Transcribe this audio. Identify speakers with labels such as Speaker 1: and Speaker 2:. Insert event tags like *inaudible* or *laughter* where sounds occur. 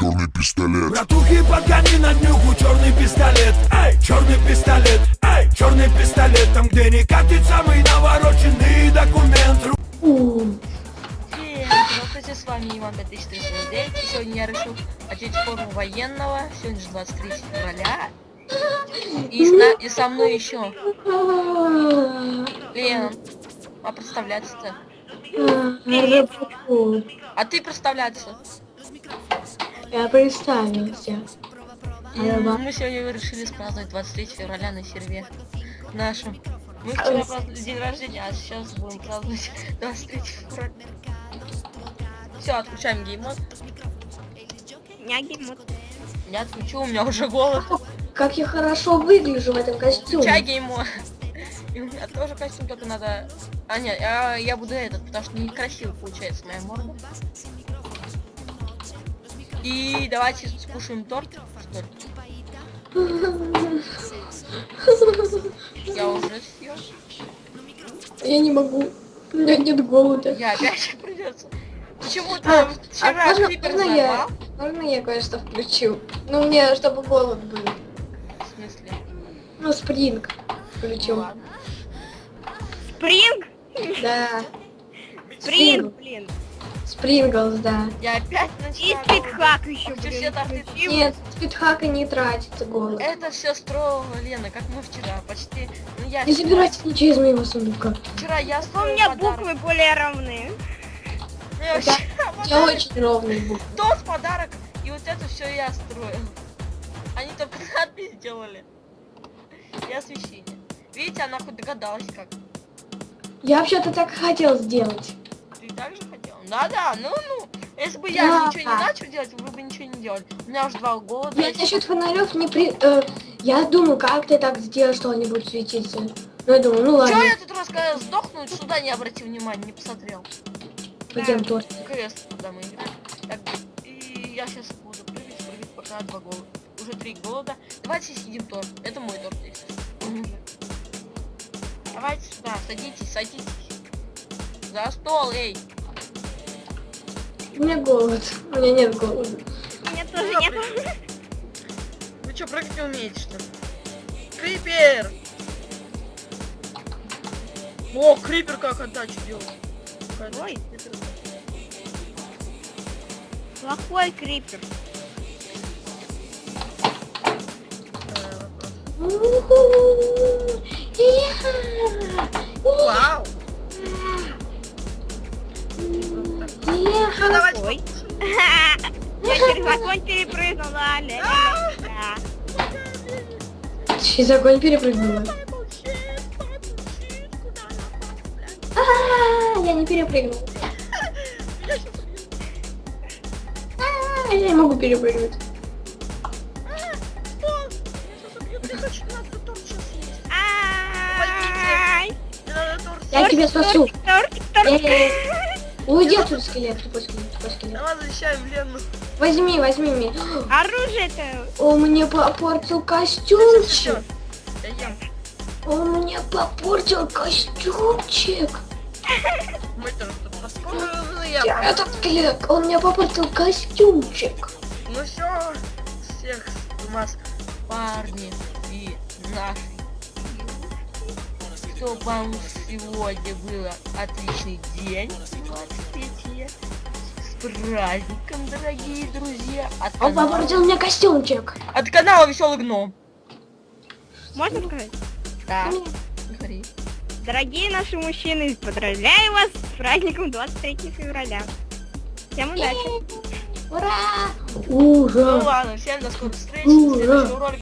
Speaker 1: черный пистолет.
Speaker 2: Братухи, подгони на днюху черный пистолет. Эй, черный пистолет, эй, черный пистолет. Там, где не катит самый навороченный документ.
Speaker 3: Всем здравствуйте, с вами Иван 5349 И сегодня я решил одеть форму военного. Сегодня же 23 февраля. И, с на- и со мной еще Лена А представляться-то? А ты представляться?
Speaker 4: Я представился.
Speaker 3: И Мы сегодня решили праздновать 23 февраля на серве. Нашем Мы вчера праздновали день рождения, а сейчас будем праздновать *laughs* 23 февраля. Все, отключаем геймод. Я отключу, у меня уже голод.
Speaker 4: Как я хорошо выгляжу в этом костюме.
Speaker 3: Чай геймо. И у меня тоже костюм, только надо... А, нет, я, я буду этот, потому что некрасиво получается моя морда. И давайте скушаем торт. *laughs* Я уже съел.
Speaker 4: Я не могу. У меня нет голода.
Speaker 3: Я опять *laughs* придется. Почему-то
Speaker 4: А, а
Speaker 3: вчера
Speaker 4: можно,
Speaker 3: Крипер
Speaker 4: можно я,
Speaker 3: взорвал.
Speaker 4: можно я кое-что включу? Ну, мне, чтобы голод был.
Speaker 3: В смысле?
Speaker 4: Ну, спринг
Speaker 3: Ну
Speaker 4: включу.
Speaker 3: ладно.
Speaker 5: Спринг?
Speaker 4: Да.
Speaker 5: Спринг, блин.
Speaker 4: Спринглс, да.
Speaker 3: Я опять
Speaker 5: И
Speaker 3: начала.
Speaker 5: спидхак еще, блин. включил.
Speaker 4: Нет, спидхака не тратится голод.
Speaker 3: Это все строила Лена, как мы вчера, почти. Ну я
Speaker 4: Не забирайте ничего из моего сундука.
Speaker 3: вчера я
Speaker 5: У меня
Speaker 3: подарок.
Speaker 5: буквы более равны.
Speaker 3: Ну, я вообще *laughs*
Speaker 4: Я очень ровный был.
Speaker 3: Тот подарок, и вот это все я строил. Они только *laughs* надпись сделали. И освещение. Видите, она хоть догадалась как.
Speaker 4: Я вообще-то так хотел сделать.
Speaker 3: Так же хотела? Да-да, ну-ну. Если бы я
Speaker 4: Да.
Speaker 3: ничего не начал делать, вы бы ничего не делали. У меня уже два голода.
Speaker 4: Я
Speaker 3: есть.
Speaker 4: насчет фонарев не при... э, я думаю, как ты так сделал, что они будут светиться. Ну, я думаю, ну ладно,
Speaker 3: Чё я тут раз когда сдохну, сюда не обратил внимания, не посмотрел.
Speaker 4: пойдем тоже.
Speaker 3: КС, куда мы играем. Так, и я сейчас буду прыгать, прыгать, пока два голода. Уже три голода. Давайте съедим торт. Это мой торт, если. Давайте сюда, садитесь, садитесь. За стол, эй.
Speaker 4: У меня голод. У меня нет голода.
Speaker 5: У меня тоже
Speaker 3: Ну,
Speaker 5: нет.
Speaker 3: Вы что, прыгать не умеете, что ли? Крипер! О, крипер как отдачу делал.
Speaker 5: Ой. Плохой крипер.
Speaker 4: Уху! Иха!
Speaker 3: Вау!
Speaker 5: Ой. *laughs* Я через огонь перепрыгнул. ла ля ля ля
Speaker 4: Через огонь перепрыгнула. А, Я не перепрыгнул. А, Я не могу перепрыгнуть. Я тебя спасу.
Speaker 5: Тортик, тортик.
Speaker 4: Э, Уйди отсюда, скелет, тупой скелет, тупой скелет.
Speaker 3: Давай защищаем Лену.
Speaker 4: Возьми, возьми меня.
Speaker 5: Оружие-то.
Speaker 4: Он мне попортил костюмчик.
Speaker 3: Я ем.
Speaker 4: Он мне попортил костюмчик.
Speaker 3: Мы тут раскормлены.
Speaker 4: Я этот скелет, он мне попортил костюмчик.
Speaker 3: Ну все, всех у нас парни и наши. Чтобы вам сегодня было отличный день, 23 с праздником, дорогие друзья, от
Speaker 4: Он
Speaker 3: канала,
Speaker 4: попортил мне костюмчик.
Speaker 3: от канала Веселый Гном.
Speaker 5: Можно сказать?
Speaker 3: Да, говори.
Speaker 5: Дорогие наши мужчины, поздравляю вас с праздником 23 февраля. Всем удачи.
Speaker 4: Ура!
Speaker 3: Ну
Speaker 4: Ура!
Speaker 3: ладно, всем до скорых встреч,
Speaker 4: Ура!
Speaker 3: в следующем ролике